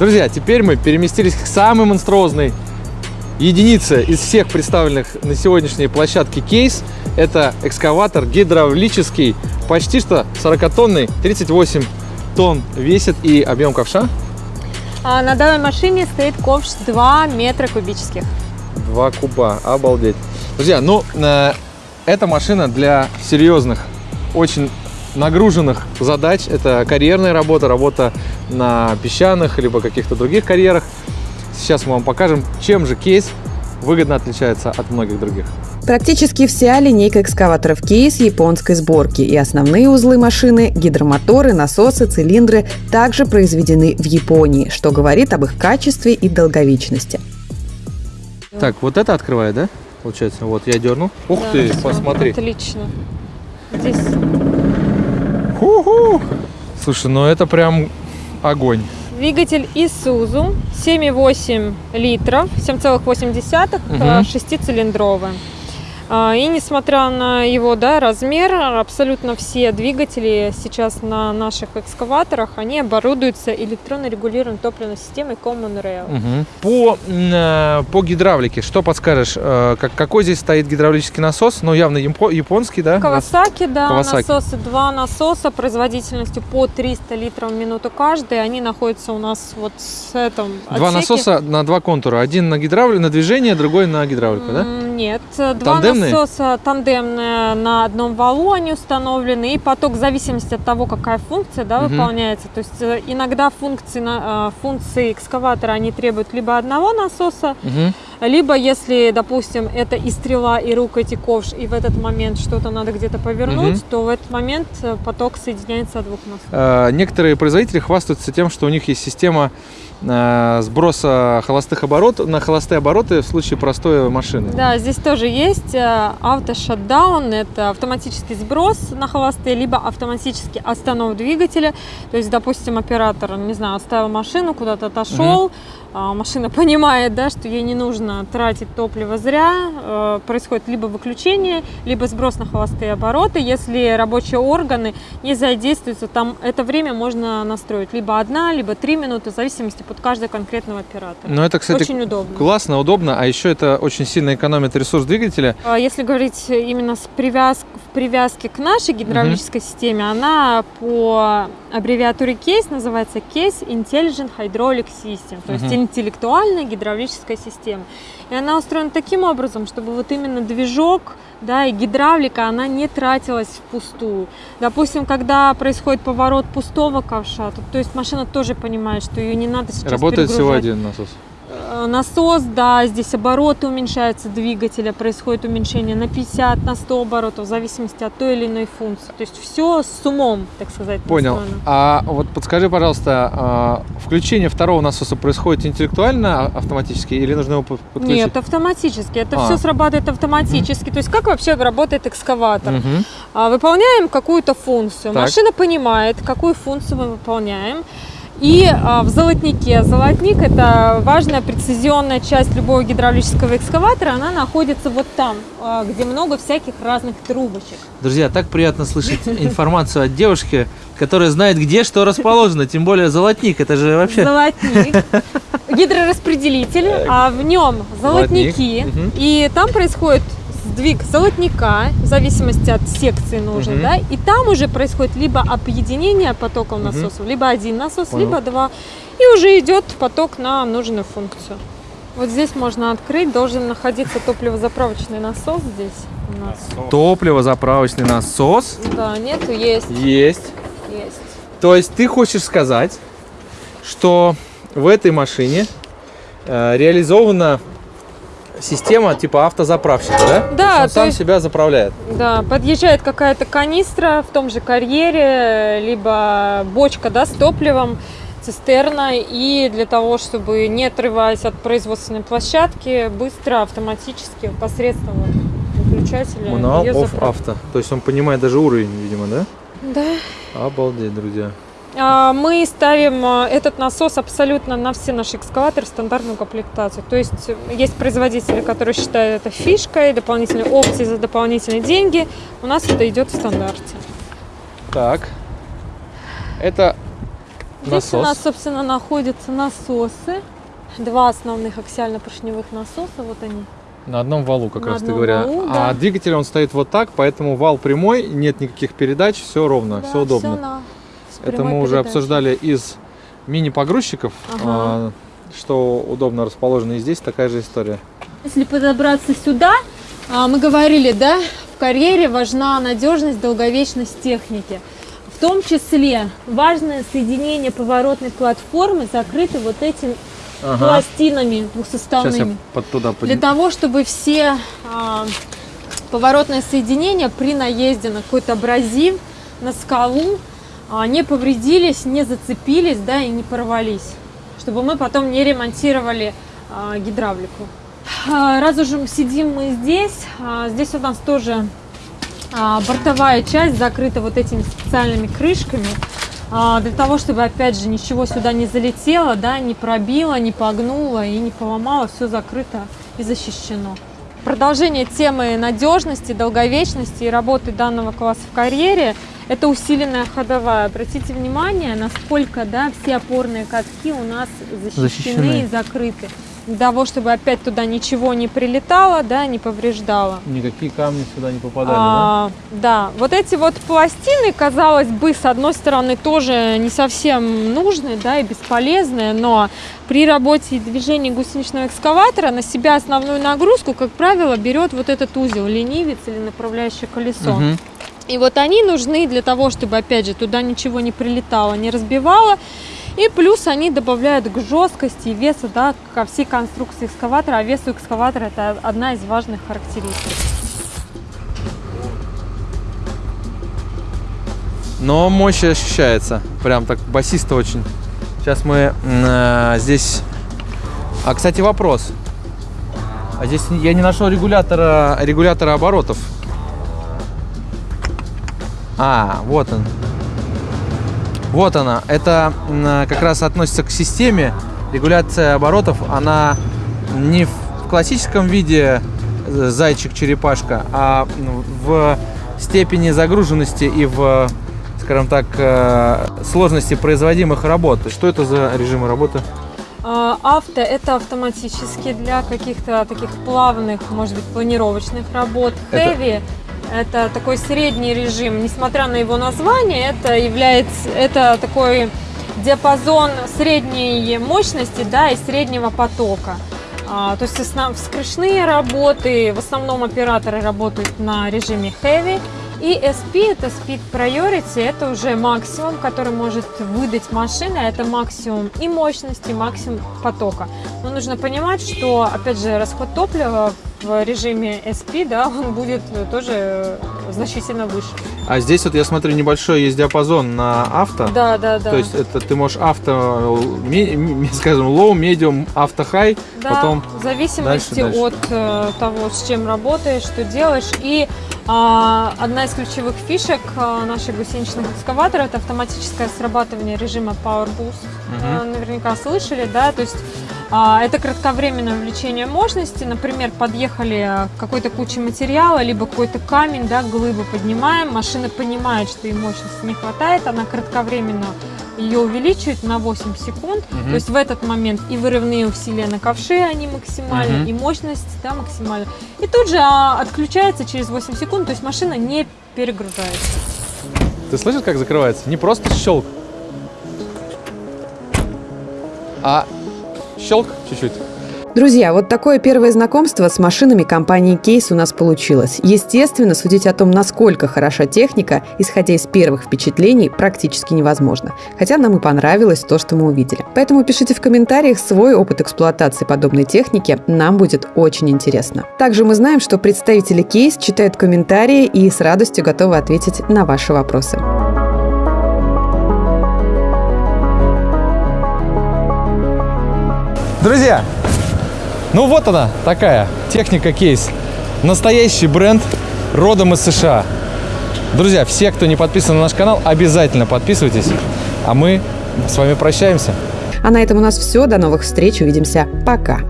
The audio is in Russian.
Друзья, теперь мы переместились к самой монструозной единице из всех представленных на сегодняшней площадке кейс. Это экскаватор гидравлический, почти что 40-тонный, 38 тонн весит и объем ковша А на данной машине стоит ковш 2 метра кубических. 2 куба, обалдеть. Друзья, ну, э, эта машина для серьезных, очень нагруженных задач. Это карьерная работа, работа на песчаных, либо каких-то других карьерах. Сейчас мы вам покажем, чем же кейс выгодно отличается от многих других. Практически вся линейка экскаваторов кейс японской сборки, и основные узлы машины, гидромоторы, насосы, цилиндры также произведены в Японии, что говорит об их качестве и долговечности. Так, вот это открывает, да? Получается, вот я дернул. Ух Да, ты, посмотри. Отлично. Здесь Ху-ху. Слушай, ну это прям огонь. двигатель Isuzu 7,8 литров, 7,8, Мгм. э, шестицилиндровый. А, И несмотря на его да, размер, абсолютно все двигатели сейчас на наших экскаваторах, они оборудуются электронно регулируемой топливной системой Common Rail. Мгм. По, э, по гидравлике, что подскажешь? Э, как, какой здесь стоит гидравлический насос? Ну, явно япо- японский, да? Кавасаки, да, Kawasaki. насосы, два насоса производительностью по 300 литров в минуту каждый. Они находятся у нас вот с этом Два отсеке. насоса на два контура. Один на гидравлику, на движение, другой на гидравлику, да? Нет, два Тандемные? насоса тандемные на одном валу они установлены, и поток в зависимости от того, какая функция да, Мгм. выполняется. То есть э, иногда функции, э, функции экскаватора они требуют либо одного насоса, Мгм. Либо если, допустим, это и стрела, и рукоть, и ковш, и в этот момент что-то надо где-то повернуть, Мгм. то в этот момент э, поток соединяется от двух насосов. Э, Некоторые производители хвастаются тем, что у них есть система э, сброса холостых оборотов на холостые обороты в случае простой машины. Да, здесь тоже есть автошатдаун, это автоматический сброс на холостые, либо автоматический останов двигателя. То есть, допустим, оператор, не знаю, оставил машину, куда-то отошел, а, машина понимает, да, что ей не нужно тратить топливо зря, э, происходит либо выключение, либо сброс на холостые обороты. Если рабочие органы не задействуются, там это время можно настроить либо одна, либо три минуты, в зависимости от каждого конкретного оператора. Но это, кстати, Очень удобно. классно, удобно, а еще это очень сильно экономит ресурс двигателя. А Если говорить именно с привяз... в привязке к нашей гидравлической системе, она по аббревиатуре CASE называется Case Intelligent Hydraulic System, то есть Мгм. интеллектуальная гидравлическая система. И она устроена таким образом, чтобы вот именно движок да, и гидравлика, она не тратилась впустую. Допустим, когда происходит поворот пустого ковша, то, то есть машина тоже понимает, что ее не надо сейчас Работает всего перегружать. один насос. Э, Насос, да, здесь обороты уменьшаются двигателя, происходит уменьшение на 50, на 100 оборотов, в зависимости от той или иной функции. То есть все с умом, так сказать. Понял. настроено. А вот подскажи, пожалуйста, а, включение второго насоса происходит интеллектуально, а- автоматически, или нужно его под- подключить? Нет, автоматически. Это А. все срабатывает автоматически. То есть как вообще работает экскаватор? А, Выполняем какую-то функцию. Так. Машина понимает, какую функцию мы выполняем. И а, в золотнике. Золотник – это важная прецизионная часть любого гидравлического экскаватора. Она находится вот там, а, где много всяких разных трубочек. Друзья, так приятно слышать информацию от девушки, которая знает, где что расположено, тем более золотник, это же вообще... Золотник. Гидрораспределитель, а в нем Золотник. золотники. И там происходит сдвиг золотника, в зависимости от секции нужной, Мгм. да, и там уже происходит либо объединение потоков насосов, либо один насос, Понял. либо два, и уже идет поток на нужную функцию. Вот здесь можно открыть, должен находиться топливозаправочный насос здесь у нас. Топливо-заправочный насос Да, нету, есть, есть. есть. То есть ты хочешь сказать, что в этой машине э, реализована система типа автозаправщика, да? Да, То он то сам есть- себя заправляет. Да, подъезжает какая-то канистра в том же карьере, либо бочка да, с топливом, цистерна, и для того, чтобы не отрываясь от производственной площадки, быстро, автоматически, посредством вот выключателя Мануал заправить. авто. То есть он понимает даже уровень, видимо, да? Да. Обалдеть, друзья. А, Мы ставим а, этот насос абсолютно на все наши экскаваторы в стандартную комплектацию. То есть есть производители, которые считают это фишкой, дополнительные опции за дополнительные деньги. У нас это идет в стандарте. Так. Это Здесь насос. у нас, собственно, находятся насосы. Два основных аксиально-поршневых насоса, вот они. На одном валу, как На раз ты говоря. валу, А да. двигатель он стоит вот так, поэтому вал прямой, нет никаких передач, все ровно, Да, все удобно. всё на- Это мы уже обсуждали из мини-погрузчиков, Ага. а, что удобно расположено. И здесь такая же история. Если подобраться сюда, а, мы говорили, да, в карьере важна надежность, долговечность техники. В том числе важное соединение поворотной платформы закрыто вот этими пластинами Сейчас я двухсоставными. под туда Для подниму. того, чтобы все а, поворотные соединения при наезде на какой-то абразив, на скалу не повредились, не зацепились, да, и не порвались. Чтобы мы потом не ремонтировали а, гидравлику. А, Раз уже сидим мы здесь, а, здесь у нас тоже а, бортовая часть закрыта вот этими специальными крышками. а, Для того, чтобы, опять же, ничего сюда не залетело, да, не пробило, не погнуло и не поломало, все закрыто и защищено. Продолжение темы надежности, долговечности и работы данного класса в карьере – это усиленная ходовая. Обратите внимание, насколько да, все опорные катки у нас защищены, Защищены. и закрыты. Для того, чтобы опять туда ничего не прилетало, да, не повреждало. Никакие камни сюда не попадали, А, да, вот эти вот пластины, казалось бы, с одной стороны, тоже не совсем нужны, да, и бесполезные, но при работе и движении гусеничного экскаватора на себя основную нагрузку, как правило, берет вот этот узел, ленивец или направляющее да? колесо. Мгм. И вот они нужны для того, чтобы, опять же, туда ничего не прилетало, не разбивало. И плюс они добавляют к жесткости и весу да, ко всей конструкции экскаватора. А вес экскаватора это одна из важных характеристик. Но мощь ощущается. Прям так басисто очень. Сейчас мы э, здесь... А, кстати, вопрос. А здесь я не нашел регулятора, регулятора оборотов. А, вот он. Вот она. Это как раз относится к системе. Регуляция оборотов, она не в классическом виде э, зайчик-черепашка, а в степени загруженности и в, скажем так, э, сложности производимых работ. Что это за режимы работы? А, Авто это автоматически для каких-то таких плавных, может быть, планировочных работ. Heavy это такой средний режим, несмотря на его название, это является это такой диапазон средней мощности, да, и среднего потока. А, то есть основ- вскрышные работы, в основном операторы работают на режиме heavy. И SP, это Speed Priority, это уже максимум, который может выдать машина, это максимум и мощности, и максимум потока. Но нужно понимать, что, опять же, расход топлива в режиме SP, да, он будет тоже э, значительно выше. А здесь вот я смотрю небольшой есть диапазон на авто. Да, да, да. То есть это ты можешь авто, ми- скажем, low, medium, авто, high, Да, потом в зависимости дальше, дальше. от э, того, с чем работаешь, что делаешь. И а, одна из ключевых фишек наших гусеничных экскаваторов это автоматическое срабатывание режима Power Boost. Э, наверняка слышали, да, то есть это кратковременное увеличение мощности. Например, подъехали к какой-то куче материала, либо какой-то камень, да, глыбу поднимаем. Машина понимает, что ей мощности не хватает, она кратковременно ее увеличивает на 8 секунд. Мгм. То есть в этот момент и вырывные усилия на ковше, они максимальны, Мгм. и мощность да, максимальна. И тут же а, отключается через 8 секунд, то есть машина не перегружается. Ты слышишь, как закрывается? Не просто щелк, а щелк чуть-чуть. Друзья, вот такое первое знакомство с машинами компании Кейс у нас получилось. Естественно, судить о том, насколько хороша техника, исходя из первых впечатлений, практически невозможно. Хотя нам и понравилось то, что мы увидели. Поэтому пишите в комментариях свой опыт эксплуатации подобной техники, нам будет очень интересно. Также мы знаем, что представители Кейс читают комментарии и с радостью готовы ответить на ваши вопросы. Друзья, ну вот она такая техника кейс. Настоящий бренд родом из США. Друзья, все, кто не подписан на наш канал, обязательно подписывайтесь. А мы с вами прощаемся. А на этом у нас все. До новых встреч. Увидимся. Пока.